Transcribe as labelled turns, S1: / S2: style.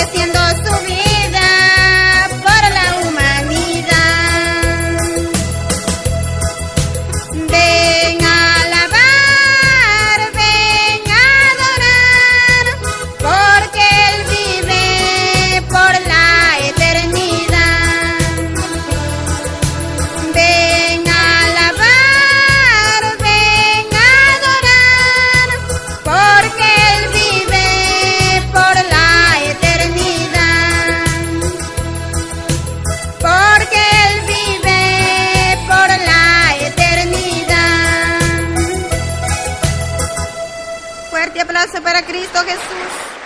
S1: creciendo fuerte aplauso para Cristo Jesús.